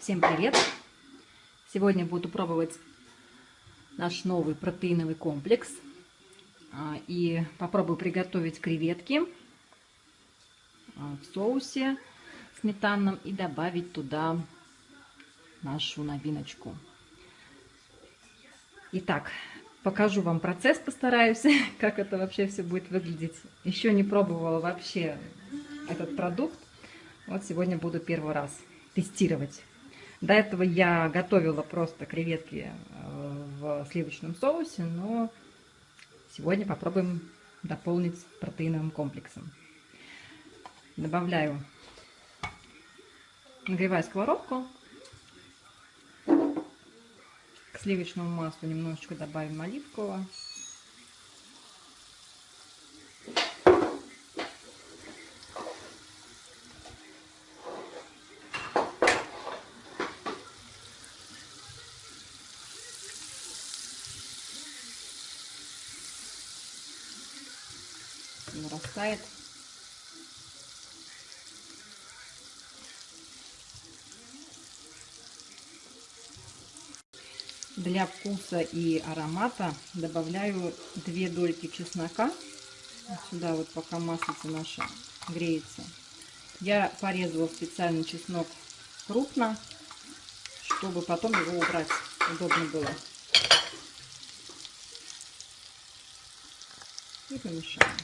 Всем привет! Сегодня буду пробовать наш новый протеиновый комплекс. А, и попробую приготовить креветки а, в соусе сметанном и добавить туда нашу новиночку. Итак, покажу вам процесс, постараюсь, как это вообще все будет выглядеть. Еще не пробовала вообще этот продукт. Вот сегодня буду первый раз тестировать. До этого я готовила просто креветки э, в сливочном соусе, но сегодня попробуем дополнить протеиновым комплексом. Добавляю, нагреваю сковородку. К сливочному маслу немножечко добавим оливкового. Нарастает. Для вкуса и аромата добавляю две дольки чеснока. Сюда вот пока маслица наша греется. Я порезала специально чеснок крупно, чтобы потом его убрать удобно было. И помешаем.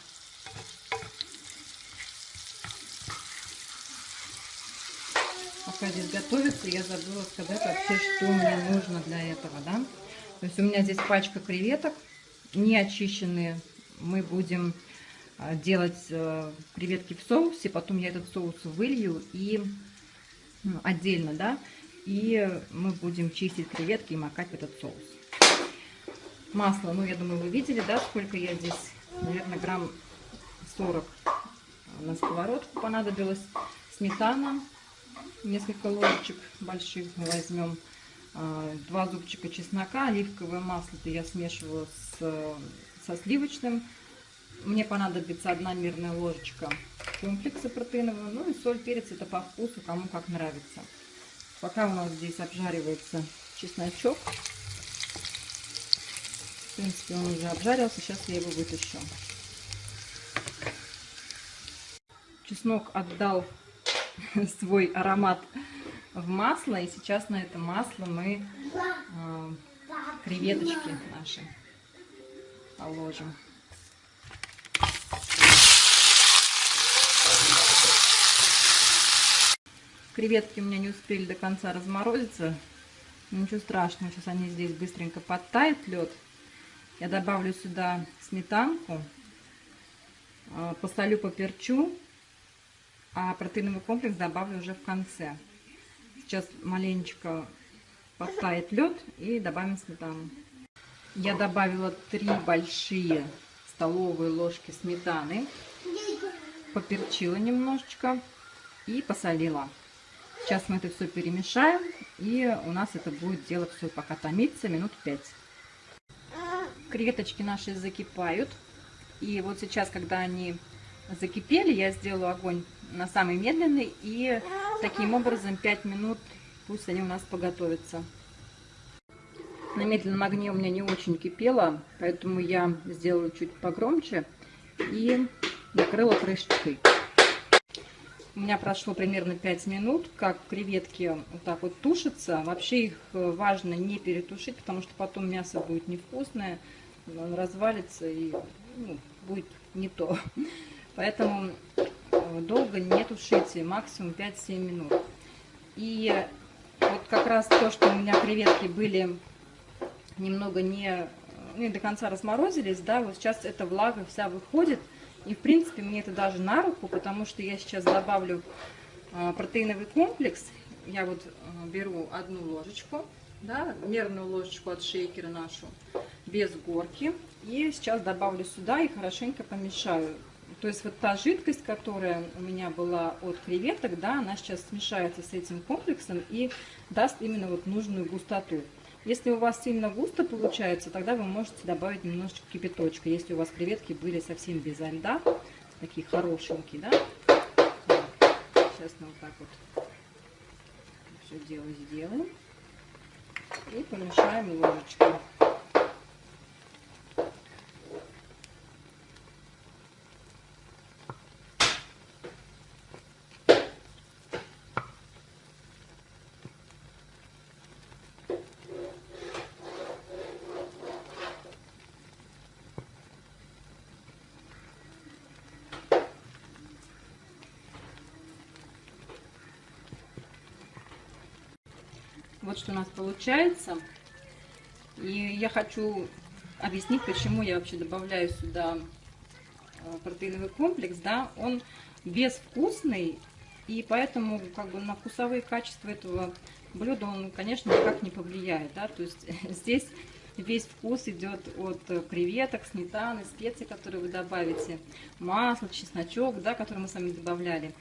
Пока здесь готовится, я забыла сказать вообще, что мне нужно для этого, да. То есть у меня здесь пачка креветок, не очищенные. Мы будем а, делать э, креветки в соусе, потом я этот соус вылью и ну, отдельно, да, и мы будем чистить креветки и макать в этот соус. Масло, ну, я думаю, вы видели, да, сколько я здесь, наверное, грамм 40 на сковородку понадобилось. Сметана несколько ложечек больших возьмем. А, два зубчика чеснока, оливковое масло -то я смешиваю с, со сливочным. Мне понадобится одна мерная ложечка комплекса протеинового. Ну и соль, перец, это по вкусу, кому как нравится. Пока у нас здесь обжаривается чесночок. В принципе, он уже обжарился. Сейчас я его вытащу. Чеснок отдал свой аромат в масло. И сейчас на это масло мы э, креветочки наши положим. Креветки у меня не успели до конца разморозиться. Ничего страшного, сейчас они здесь быстренько подтают лед. Я добавлю сюда сметанку, а, посолю, поперчу а протеиновый комплекс добавлю уже в конце. Сейчас маленечко подтает лед и добавим сметану. Я добавила три большие столовые ложки сметаны, поперчила немножечко и посолила. Сейчас мы это все перемешаем, и у нас это будет дело все пока томиться минут 5. Креветочки наши закипают. И вот сейчас, когда они закипели, я сделаю огонь на самый медленный и таким образом 5 минут пусть они у нас поготовятся. На медленном огне у меня не очень кипело, поэтому я сделаю чуть погромче и накрыла крышечкой. У меня прошло примерно 5 минут, как креветки вот так вот тушатся. Вообще их важно не перетушить, потому что потом мясо будет невкусное, он развалится и ну, будет не то. Поэтому э, долго не тушите, максимум 5-7 минут. И вот как раз то, что у меня креветки были немного не, не до конца разморозились, да, вот сейчас эта влага вся выходит. И в принципе мне это даже на руку, потому что я сейчас добавлю э, протеиновый комплекс. Я вот э, беру одну ложечку, да, мерную ложечку от шейкера нашу, без горки. И сейчас добавлю сюда и хорошенько помешаю. То есть вот та жидкость, которая у меня была от креветок, да, она сейчас смешается с этим комплексом и даст именно вот нужную густоту. Если у вас сильно густо получается, тогда вы можете добавить немножечко кипяточка. Если у вас креветки были совсем без льда, такие хорошенькие, да. Сейчас мы вот так вот все дело сделаем. И помешаем ложечкой. Вот что у нас получается. И я хочу объяснить, почему я вообще добавляю сюда э, протеиновый комплекс. Да, он безвкусный, и поэтому как бы на вкусовые качества этого блюда он, конечно, никак не повлияет. Да? То есть здесь весь вкус идет от креветок, сметаны, специй, которые вы добавите, масло, чесночок, да, который мы с вами добавляли.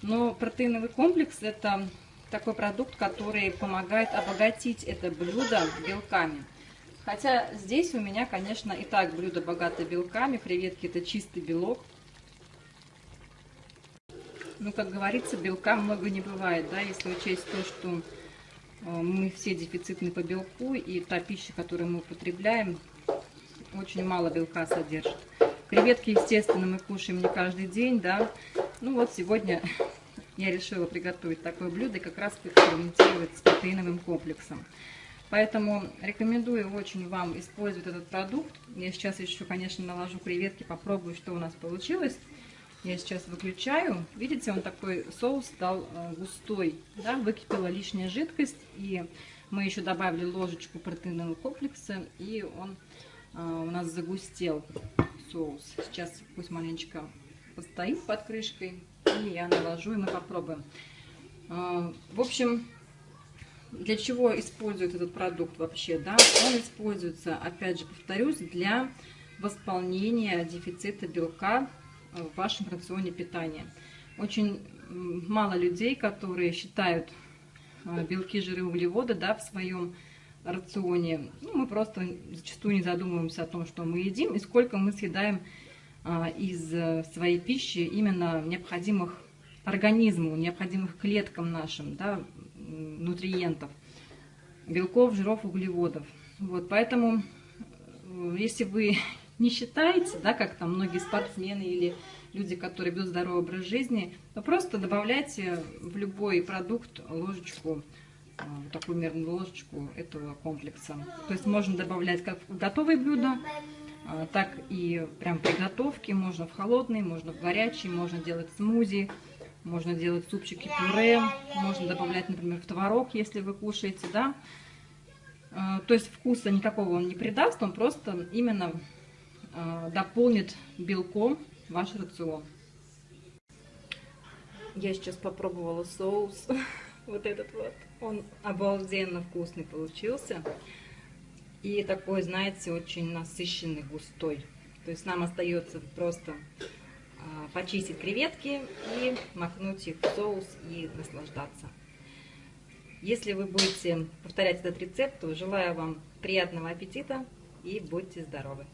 Но протеиновый комплекс это такой продукт, который помогает обогатить это блюдо белками. Хотя здесь у меня, конечно, и так блюдо богато белками. Креветки это чистый белок. Ну, как говорится, белка много не бывает, да, если учесть то, что э, мы все дефицитны по белку, и та пища, которую мы употребляем, очень мало белка содержит. Креветки, естественно, мы кушаем не каждый день, да. Ну вот сегодня я решила приготовить такое блюдо и как раз экспериментировать с протеиновым комплексом. Поэтому рекомендую очень вам использовать этот продукт. Я сейчас еще, конечно, наложу креветки, попробую, что у нас получилось. Я сейчас выключаю. Видите, он такой соус стал э, густой. Да? Выкипела лишняя жидкость. И мы еще добавили ложечку протеинового комплекса. И он э, у нас загустел соус. Сейчас пусть маленечко постоит под крышкой. И я наложу, и мы попробуем. А, в общем, для чего используют этот продукт вообще? Да? Он используется, опять же, повторюсь, для восполнения дефицита белка в вашем рационе питания. Очень мало людей, которые считают а, белки, жиры, углеводы да, в своем рационе. Ну, мы просто зачастую не задумываемся о том, что мы едим и сколько мы съедаем из э, своей пищи именно необходимых организму, необходимых клеткам нашим, да, нутриентов, белков, жиров, углеводов. Вот, поэтому, э, если вы не считаете, да, как там многие спортсмены или люди, которые ведут здоровый образ жизни, то просто добавляйте в любой продукт ложечку, э, такую мерную ложечку этого комплекса. То есть можно добавлять как в готовые блюда, а, так и прям приготовки. Можно в холодный, можно в горячий, можно делать смузи, можно делать супчики пюре, можно добавлять, например, в творог, если вы кушаете, да. А, то есть вкуса никакого он не придаст, он просто именно а, дополнит белком ваш рацион. Я сейчас попробовала соус, вот этот вот, он обалденно вкусный получился и такой, знаете, очень насыщенный, густой. То есть нам остается просто а, почистить креветки и макнуть их в соус и наслаждаться. Если вы будете повторять этот рецепт, то желаю вам приятного аппетита и будьте здоровы!